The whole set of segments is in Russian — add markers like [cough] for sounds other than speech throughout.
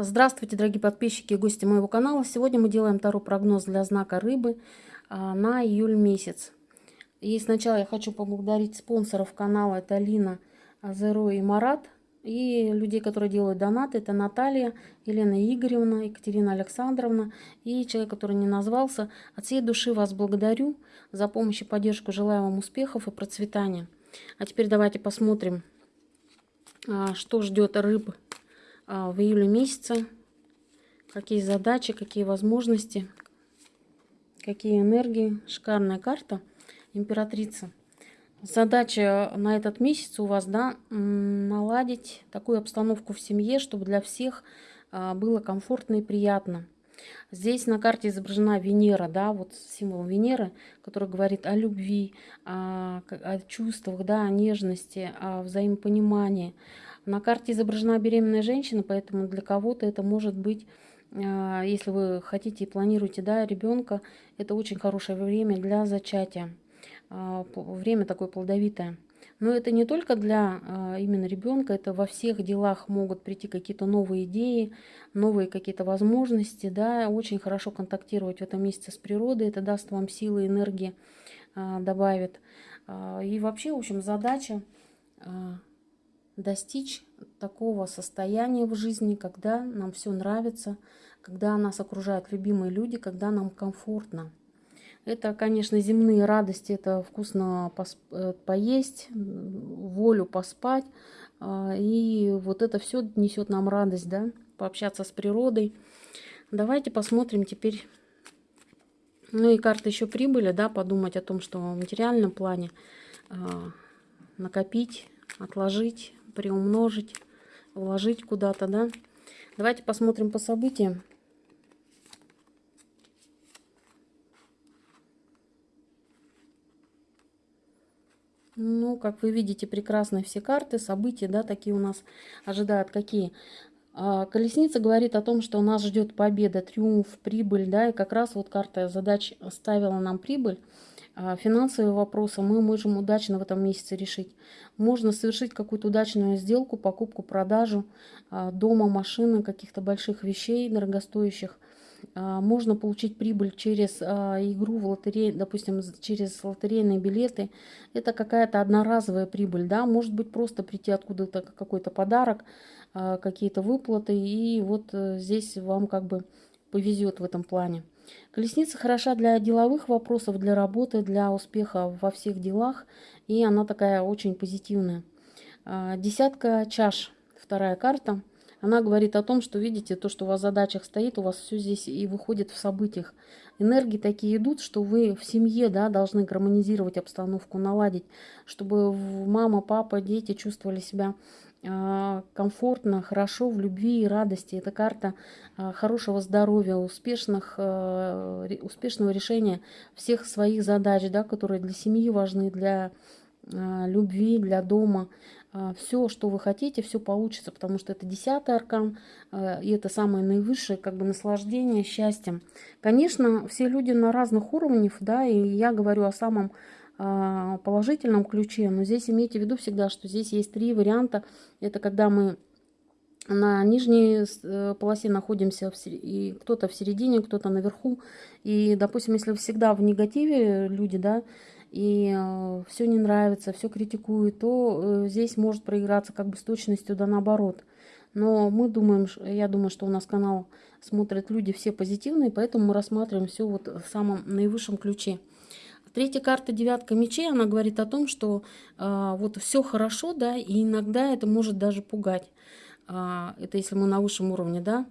Здравствуйте, дорогие подписчики и гости моего канала. Сегодня мы делаем второй прогноз для знака рыбы а, на июль месяц. И сначала я хочу поблагодарить спонсоров канала. Это Лина, Зеро и Марат. И людей, которые делают донаты. Это Наталья, Елена Игоревна, Екатерина Александровна и человек, который не назвался. От всей души вас благодарю за помощь и поддержку. Желаю вам успехов и процветания. А теперь давайте посмотрим, а, что ждет рыб а, в июле месяце, какие задачи, какие возможности, какие энергии. Шикарная карта императрица. Задача на этот месяц у вас, да, наладить такую обстановку в семье, чтобы для всех а, было комфортно и приятно. Здесь на карте изображена Венера, да, вот символ Венеры, который говорит о любви, о, о чувствах, да, о нежности, о взаимопонимании, на карте изображена беременная женщина, поэтому для кого-то это может быть, а, если вы хотите и планируете да, ребенка, это очень хорошее время для зачатия. А, время такое плодовитое. Но это не только для а, именно ребенка, это во всех делах могут прийти какие-то новые идеи, новые какие-то возможности. Да, очень хорошо контактировать в этом месяце с природой, это даст вам силы, энергии, добавит. И вообще, в общем, задача достичь такого состояния в жизни, когда нам все нравится, когда нас окружают любимые люди, когда нам комфортно. Это, конечно, земные радости, это вкусно э, поесть, волю поспать. А, и вот это все несет нам радость, да, пообщаться с природой. Давайте посмотрим теперь, ну и карта еще прибыли, да, подумать о том, что в материальном плане а, накопить, отложить, приумножить, вложить куда-то, да. Давайте посмотрим по событиям. Ну, как вы видите, прекрасные все карты, события, да, такие у нас ожидают какие. А, колесница говорит о том, что нас ждет победа, триумф, прибыль, да, и как раз вот карта задач ставила нам прибыль. А, финансовые вопросы мы можем удачно в этом месяце решить. Можно совершить какую-то удачную сделку, покупку, продажу а, дома, машины, каких-то больших вещей дорогостоящих. А, можно получить прибыль через игру в лотерее, допустим, через лотерейные билеты. Это какая-то одноразовая прибыль, да, может быть просто прийти откуда-то какой-то подарок, какие-то выплаты, и вот э, здесь вам как бы повезет в этом плане. Колесница хороша для деловых вопросов, для работы, для успеха во всех делах. И она такая очень позитивная. А, десятка чаш, вторая карта. Она говорит о том, что, видите, то, что у вас в задачах стоит, у вас все здесь и выходит в событиях. Энергии такие идут, что вы в семье да, должны гармонизировать обстановку, наладить, чтобы мама, папа, дети чувствовали себя а, комфортно, хорошо, в любви и радости. Это карта а, хорошего здоровья, успешных, а, успешного решения всех своих задач, да, которые для семьи важны, для любви, для дома. Все, что вы хотите, все получится, потому что это десятый аркан, и это самое наивысшее как бы наслаждение счастьем. Конечно, все люди на разных уровнях, да, и я говорю о самом а, положительном ключе, но здесь имейте в виду всегда, что здесь есть три варианта. Это когда мы на нижней э, полосе находимся, и кто-то в середине, кто-то наверху. И, допустим, если всегда в негативе люди, да, и э, все не нравится, все критикуют, то э, здесь может проиграться как бы с точностью да наоборот. Но мы думаем, я думаю, что у нас канал смотрят люди все позитивные, поэтому мы рассматриваем все вот в самом наивысшем ключе. Третья карта девятка мечей, она говорит о том, что э, вот все хорошо, да, и иногда это может даже пугать. Э, это если мы на высшем уровне, да.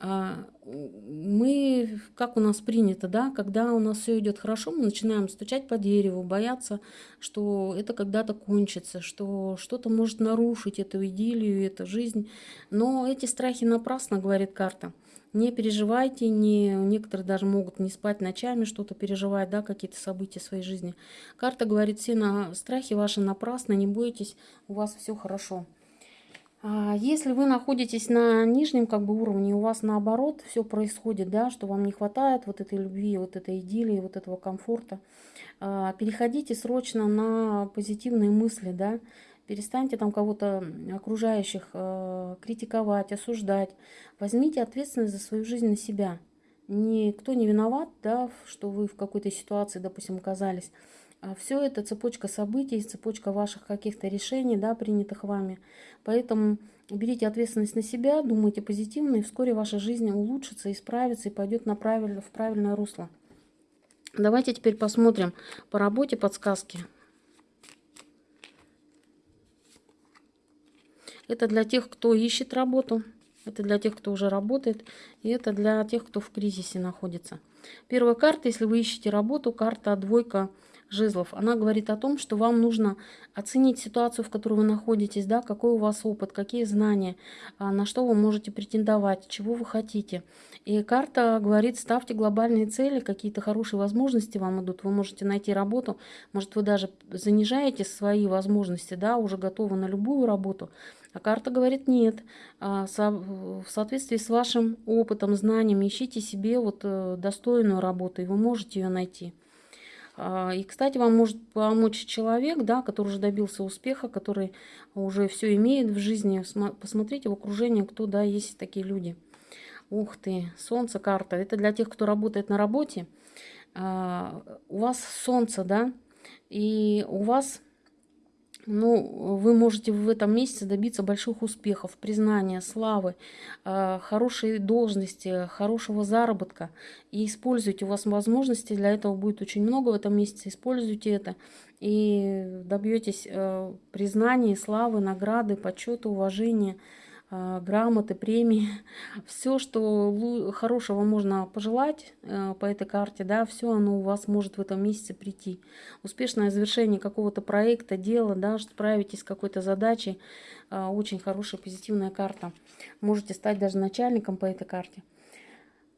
Э, мы, как у нас принято, да, когда у нас все идет хорошо, мы начинаем стучать по дереву, бояться, что это когда-то кончится, что что-то может нарушить эту идиллию, эту жизнь. Но эти страхи напрасно, говорит карта. Не переживайте, не, некоторые даже могут не спать ночами, что-то переживать, да, какие-то события в своей жизни. Карта говорит, все на страхи ваши напрасно, не бойтесь, у вас все хорошо. А если вы находитесь на нижнем как бы уровне, у вас наоборот все происходит, да, что вам не хватает вот этой любви, вот этой идиллии, вот этого комфорта, а, переходите срочно на позитивные мысли, да, перестаньте там кого-то окружающих э, критиковать, осуждать. Возьмите ответственность за свою жизнь на себя. Никто не виноват, да, что вы в какой-то ситуации, допустим, оказались. А все это цепочка событий, цепочка ваших каких-то решений, да, принятых вами. Поэтому берите ответственность на себя, думайте позитивно, и вскоре ваша жизнь улучшится, исправится и пойдет на правильно, в правильное русло. Давайте теперь посмотрим по работе подсказки. Это для тех, кто ищет работу, это для тех, кто уже работает, и это для тех, кто в кризисе находится. Первая карта, если вы ищете работу, карта двойка жезлов. Она говорит о том, что вам нужно оценить ситуацию, в которой вы находитесь, да, какой у вас опыт, какие знания, а, на что вы можете претендовать, чего вы хотите. И карта говорит, ставьте глобальные цели, какие-то хорошие возможности вам идут, вы можете найти работу, может вы даже занижаете свои возможности, да, уже готовы на любую работу, а карта говорит нет. А, в соответствии с вашим опытом, знанием ищите себе вот э, достойную работу, и вы можете ее найти. А, и, кстати, вам может помочь человек, да, который уже добился успеха, который уже все имеет в жизни. Посмотрите в окружении, кто, да, есть такие люди. Ух ты, солнце карта. Это для тех, кто работает на работе. А, у вас солнце, да, и у вас ну, вы можете в этом месяце добиться больших успехов, признания, славы, а, хорошей должности, хорошего заработка. И используйте, у вас возможностей для этого будет очень много в этом месяце, используйте это. И добьетесь э, признания, славы, награды, почета, уважения. А, грамоты, премии, [laughs] все, что хорошего можно пожелать э, по этой карте, да, все оно у вас может в этом месяце прийти. Успешное завершение какого-то проекта, дела, да, справитесь с какой-то задачей, а, очень хорошая позитивная карта. Можете стать даже начальником по этой карте.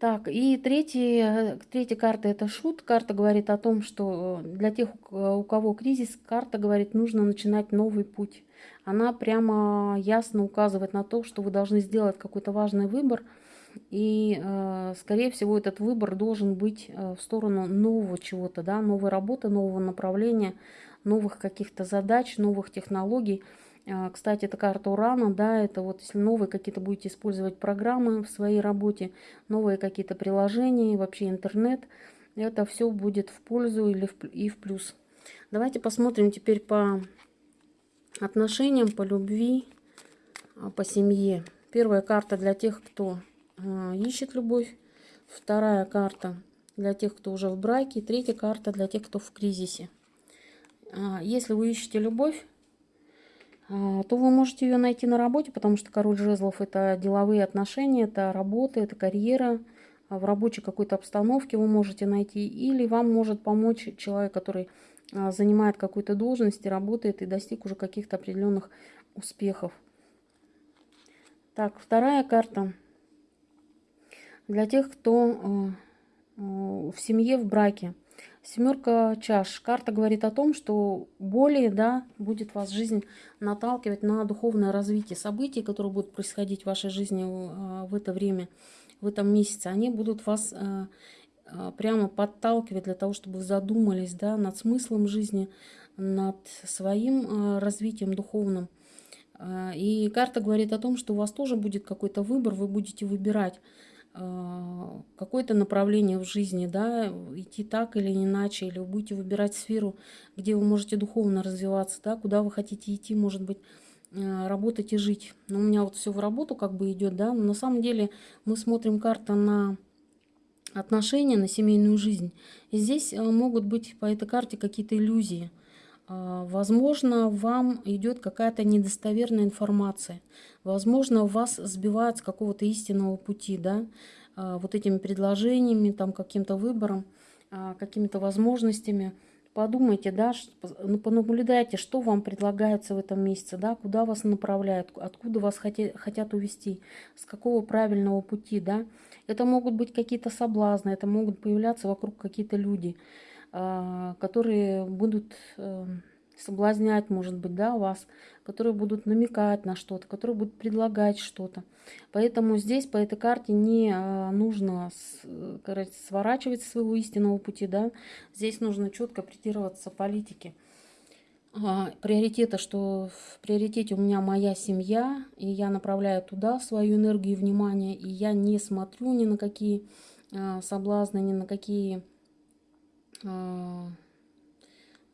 Так, и третья, третья карта это шут. Карта говорит о том, что для тех, у кого кризис, карта говорит, нужно начинать новый путь. Она прямо ясно указывает на то, что вы должны сделать какой-то важный выбор. И, э, скорее всего, этот выбор должен быть э, в сторону нового чего-то, да, новой работы, нового направления, новых каких-то задач, новых технологий. А, кстати, это карта Урана, да, это вот если новые какие-то будете использовать программы в своей работе, новые какие-то приложения, вообще интернет, это все будет в пользу или в, и в плюс. Давайте посмотрим теперь по отношениям, по любви, а, по семье. Первая карта для тех, кто а, ищет любовь. Вторая карта для тех, кто уже в браке. Третья карта для тех, кто в кризисе. Если вы ищете любовь, то вы можете ее найти на работе, потому что король жезлов это деловые отношения, это работа, это карьера. А в рабочей какой-то обстановке вы можете найти. Или вам может помочь человек, который а, занимает какую-то должность и работает и достиг уже каких-то определенных успехов. Так, вторая карта. Для тех, кто в семье, в браке. Семерка чаш. Карта говорит о том, что более да, будет вас жизнь наталкивать на духовное развитие событий, которые будут происходить в вашей жизни а, в это время, в этом месяце. Они будут вас а, а, прямо подталкивать для того, чтобы вы задумались да, над смыслом жизни, над своим развитием духовным. И карта говорит о том, что у вас тоже будет какой-то выбор, вы будете выбирать какое-то направление в жизни, да, идти так или иначе, или вы будете выбирать сферу, где вы можете духовно развиваться, да, куда вы хотите идти, может быть, а, работать и жить. Но у меня вот все в работу как бы идет, да, но на самом деле мы смотрим карта на отношения, на семейную жизнь. И здесь а, могут быть по этой карте какие-то иллюзии. Возможно, вам идет какая-то недостоверная информация. Возможно, вас сбивают с какого-то истинного пути, да, а, вот этими предложениями, там, каким-то выбором, а, какими-то возможностями. Подумайте, да, ну, понаблюдайте, что вам предлагается в этом месяце, да, куда вас направляют, откуда вас хотят, увести, с какого правильного пути, да. Это могут быть какие-то соблазны, это могут появляться вокруг какие-то люди, а, которые будут эм, соблазнять, может быть, да, вас, которые будут намекать на что-то, которые будут предлагать что-то. Поэтому здесь по этой карте не а, нужно короче, сворачивать своего истинного пути, да, здесь нужно четко придерживаться политики. а, приоритета, что в приоритете у меня моя семья, и я направляю туда свою энергию и внимание, и я не смотрю ни на какие а, соблазны, ни на какие а,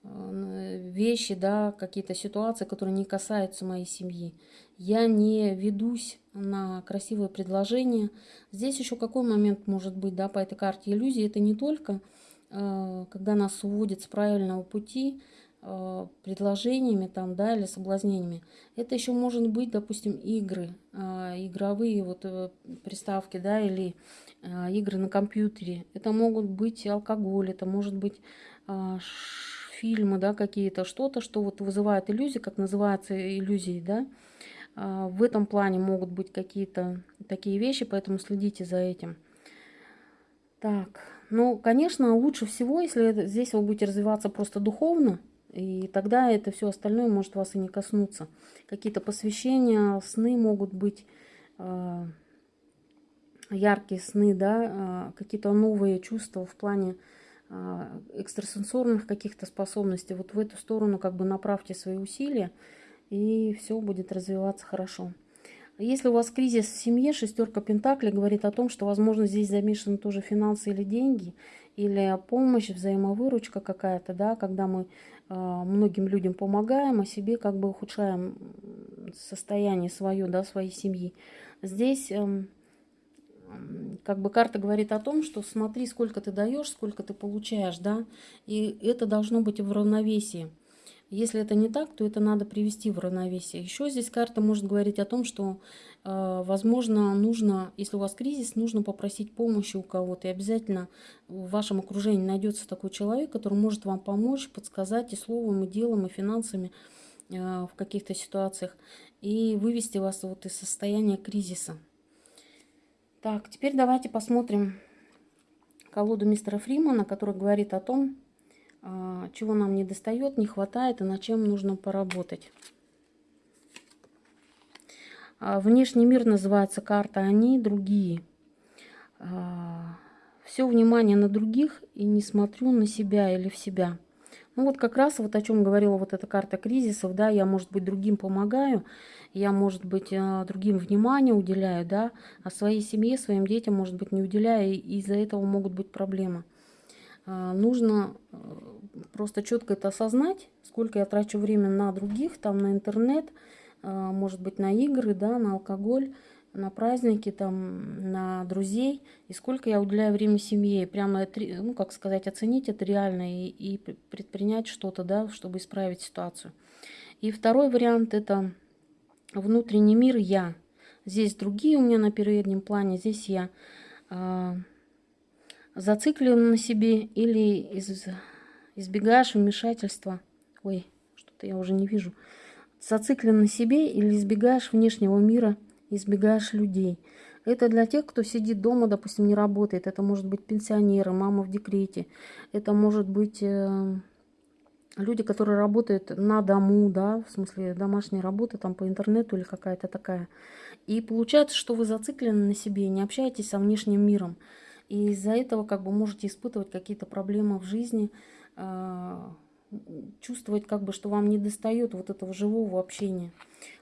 вещи, да, какие-то ситуации, которые не касаются моей семьи. Я не ведусь на красивые предложения. Здесь еще какой момент может быть, да, по этой карте иллюзии. Это не только, когда нас уводят с правильного пути, предложениями там, да, или соблазнениями. Это еще может быть, допустим, игры, игровые вот э, приставки, да, или игры на компьютере. Это могут быть алкоголь, это может быть фильмы, да, какие-то, что-то, что вот вызывает иллюзии, как называется иллюзии, да. В этом плане могут быть какие-то такие вещи, поэтому следите за этим. Так, ну, конечно, лучше всего, если здесь вы будете развиваться просто духовно, и тогда это все остальное может вас и не коснуться. Какие-то посвящения, сны могут быть, э, яркие сны, да, э, какие-то новые чувства в плане э, экстрасенсорных каких-то способностей. Вот в эту сторону как бы направьте свои усилия, и все будет развиваться хорошо. Если у вас кризис в семье, шестерка Пентаклей говорит о том, что, возможно, здесь замешаны тоже финансы или деньги, или помощь, взаимовыручка какая-то, да, когда мы а, многим людям помогаем, а себе как бы ухудшаем состояние свое, да, своей семьи. Здесь эм, как бы карта говорит о том, что смотри, сколько ты даешь, сколько ты получаешь, да, и это должно быть в равновесии. Если это не так, то это надо привести в равновесие. Еще здесь карта может говорить о том, что, э, возможно, нужно, если у вас кризис, нужно попросить помощи у кого-то. И обязательно в вашем окружении найдется такой человек, который может вам помочь, подсказать и словом, и делом, и финансами э, в каких-то ситуациях. И вывести вас вот из состояния кризиса. Так, теперь давайте посмотрим колоду мистера Фримана, который говорит о том, а, чего нам не достает, не хватает и над чем нужно поработать. А, внешний мир называется карта «Они», «Другие». А, Все внимание на других и не смотрю на себя или в себя. Ну вот как раз вот о чем говорила вот эта карта кризисов, да, я, может быть, другим помогаю, я, может быть, другим внимание уделяю, да, а своей семье, своим детям, может быть, не уделяю, и из-за этого могут быть проблемы. Нужно э, просто четко это осознать, сколько я трачу время на других, там на интернет, может быть на игры, да, на алкоголь, на праздники, там, на друзей, и сколько я уделяю время семье, прямо, ну, как сказать, оценить это реально и, и предпринять что-то, да, чтобы исправить ситуацию. И второй вариант – это внутренний мир «я». Здесь другие у меня на переднем плане, здесь я. А, зациклен на себе или из избегаешь вмешательства. Ой, что-то я уже не вижу. Зациклен на себе или избегаешь внешнего мира, избегаешь людей. Это для тех, кто сидит дома, допустим, не работает. Это может быть пенсионеры, мама в декрете. Это может быть э, люди, которые работают на дому, да, в смысле домашней работы, там по интернету или какая-то такая. И получается, что вы зациклены на себе, не общаетесь со внешним миром. И из-за этого как бы можете испытывать какие-то проблемы в жизни, а, чувствовать, как бы, что вам не достает вот этого живого общения.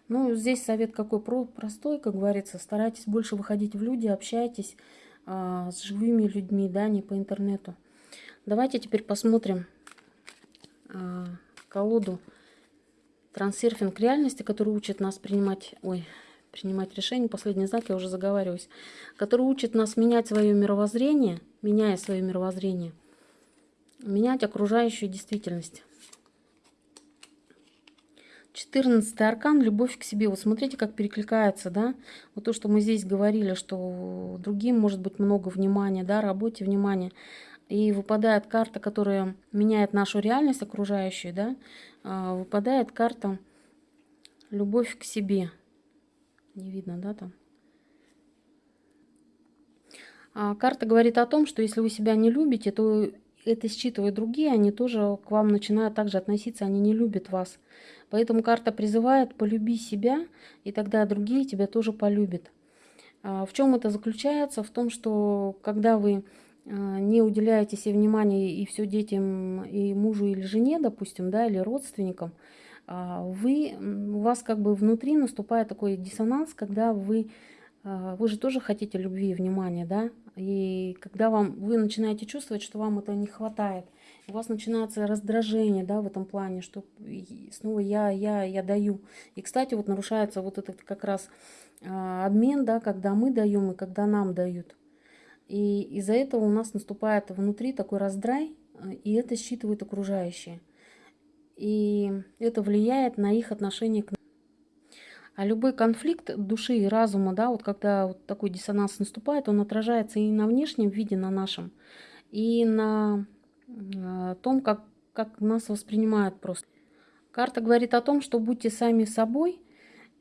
Ну, здесь совет какой простой, как говорится, старайтесь больше выходить в люди, общайтесь а, с живыми людьми, да, не по интернету. Давайте теперь посмотрим колоду трансерфинг реальности, который учит нас принимать, ой, принимать решения, последний знак, я уже заговариваюсь, который учит нас менять свое мировоззрение, меняя свое мировоззрение – менять окружающую действительность. 14 аркан – любовь к себе. Вот смотрите, как перекликается, да? Вот то, что мы здесь говорили, что другим может быть много внимания, да, работе внимания. И выпадает карта, которая меняет нашу реальность окружающую, да? А, выпадает карта любовь к себе. Не видно, да, там? А карта говорит о том, что если вы себя не любите, то это считывают другие, они тоже к вам начинают также относиться, они не любят вас. Поэтому карта призывает «полюби себя», и тогда другие тебя тоже полюбят. А в чем это заключается? В том, что когда вы не уделяете себе внимания и все детям, и мужу или жене, допустим, да, или родственникам, вы, у вас как бы внутри наступает такой диссонанс, когда вы, вы же тоже хотите любви и внимания, да, и когда вам, вы начинаете чувствовать, что вам это не хватает, у вас начинается раздражение, да, в этом плане, что снова я, я, я даю. И, кстати, вот нарушается вот этот как раз а, обмен, да, когда мы даем и когда нам дают. И из-за этого у нас наступает внутри такой раздрай, и это считывают окружающие. И это влияет на их отношение к нам. А любой конфликт души и разума, да, вот когда вот такой диссонанс наступает, он отражается и на внешнем виде, на нашем, и на э, том, как, как нас воспринимают просто. Карта говорит о том, что будьте сами собой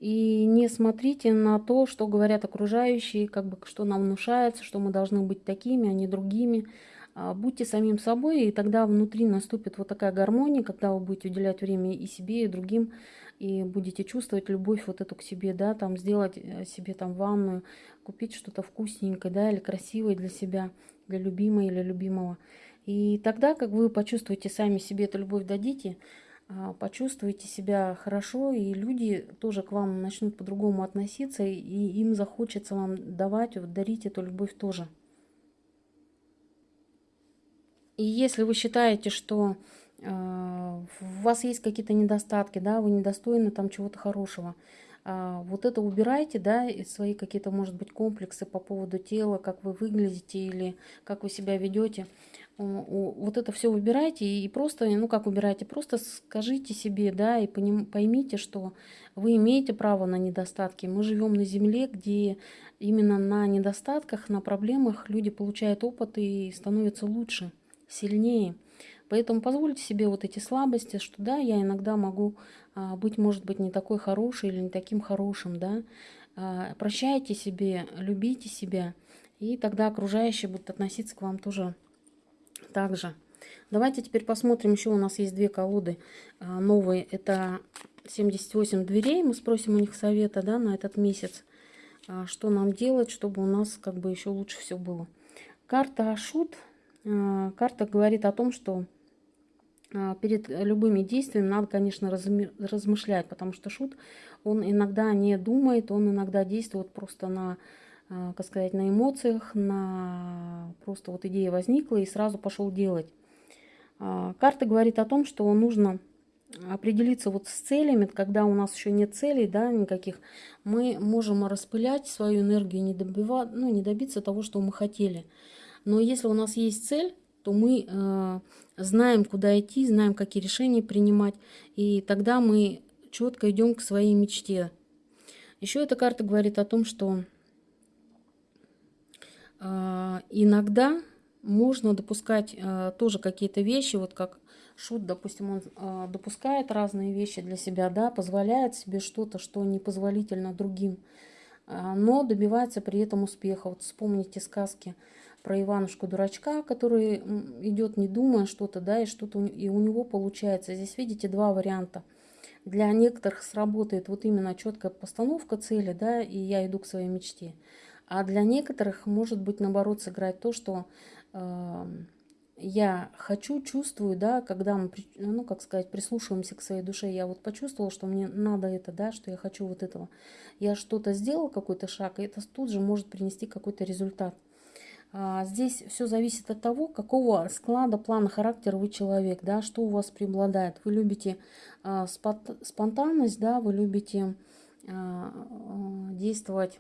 и не смотрите на то, что говорят окружающие, как бы что нам внушается, что мы должны быть такими, а не другими. А будьте самим собой, и тогда внутри наступит вот такая гармония, когда вы будете уделять время и себе, и другим, и будете чувствовать любовь вот эту к себе, да, там сделать э, себе там ванную, купить что-то вкусненькое, да, или красивое для себя, для любимой или любимого. И тогда, как вы почувствуете сами себе эту любовь дадите, почувствуете себя хорошо, и люди тоже к вам начнут по-другому относиться, и им захочется вам давать, вот, дарить эту любовь тоже. И если вы считаете, что а, у вас есть какие-то недостатки, да, вы недостойны там чего-то хорошего. А, вот это убирайте, да, свои какие-то, может быть, комплексы по поводу тела, как вы выглядите или как вы себя ведете. Вот это все выбирайте и просто, ну как убирайте, просто скажите себе, да, и поймите, что вы имеете право на недостатки. Мы живем на земле, где именно на недостатках, на проблемах люди получают опыт и становятся лучше, сильнее. Поэтому позвольте себе вот эти слабости, что да, я иногда могу а, быть, может быть, не такой хороший или не таким хорошим, да. А, прощайте себе, любите себя, и тогда окружающие будут относиться к вам тоже так же. Давайте теперь посмотрим, еще у нас есть две колоды а, новые. Это 78 дверей, мы спросим у них совета, да, на этот месяц. Что нам делать, чтобы у нас как бы еще лучше все было. Карта Ашут. Карта говорит о том, что а, перед любыми действиями надо, конечно, размышлять, потому что шут, он иногда не думает, он иногда действует просто на, а, как сказать, на эмоциях, на просто вот идея возникла и сразу пошел делать. А, карта говорит о том, что нужно определиться вот с целями, когда у нас еще нет целей, да, никаких, мы можем распылять свою энергию, не, добивать, ну, не добиться того, что мы хотели. Но если у нас есть цель, то мы э, знаем, куда идти, знаем, какие решения принимать, и тогда мы четко идем к своей мечте. Еще эта карта говорит о том, что иногда можно допускать э, тоже какие-то вещи, вот как Шут, допустим, он э, допускает разные вещи для себя, да, позволяет себе что-то, что непозволительно другим, но добивается при этом успеха. Вот вспомните сказки про Иванушку-дурачка, который идет не думая что-то, да, и что-то и у него получается. Здесь видите два варианта. Для некоторых сработает вот именно четкая постановка цели, да, и я иду к своей мечте. А для некоторых может быть наоборот сыграть то, что э, я хочу, чувствую, да, когда мы, ну, как сказать, прислушиваемся к своей душе, я вот почувствовала, что мне надо это, да, что я хочу вот этого. Я что-то сделал, какой-то шаг, и это тут же может принести какой-то результат. А, здесь все зависит от того, какого склада, плана, характера вы человек, да, что у вас преобладает. Вы любите а, спонтанность, да, вы любите а, действовать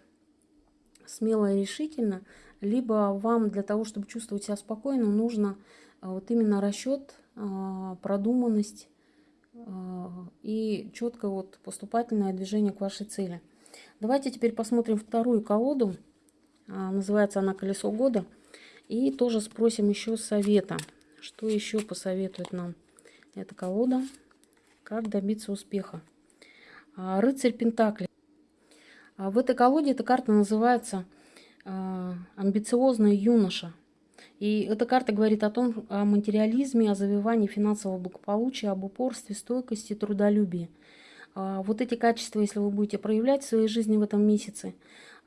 смело и решительно, либо вам для того, чтобы чувствовать себя спокойно, нужно вот именно расчет, продуманность и четкое вот поступательное движение к вашей цели. Давайте теперь посмотрим вторую колоду. Называется она «Колесо года». И тоже спросим еще совета. Что еще посоветует нам эта колода? Как добиться успеха? Рыцарь Пентакли. А, в этой колоде эта карта называется «Амбициозный юноша». И эта карта говорит о том, о материализме, о завивании финансового благополучия, об упорстве, стойкости, трудолюбии. Вот эти качества, если вы будете проявлять в своей жизни в этом месяце,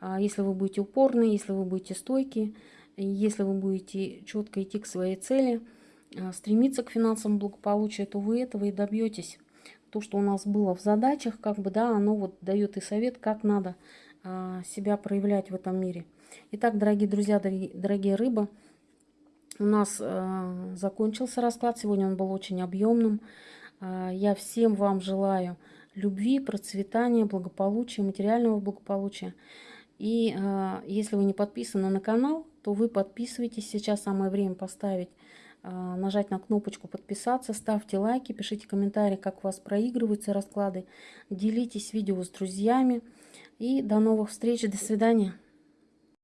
а если вы будете упорны, если вы будете стойки, если вы будете четко идти к своей цели, а, стремиться к финансовому благополучию, то вы этого и добьетесь. То, что у нас было в задачах, как бы, да, оно вот дает и совет, как надо а, себя проявлять в этом мире. Итак, дорогие друзья, дорогие, дорогие рыбы, у нас э, закончился расклад. Сегодня он был очень объемным. Э, я всем вам желаю любви, процветания, благополучия, материального благополучия. И э, если вы не подписаны на канал, то вы подписывайтесь. Сейчас самое время поставить, нажать на кнопочку подписаться, ставьте лайки, пишите комментарии, как у вас проигрываются расклады. Делитесь видео с друзьями. И до новых встреч, до свидания.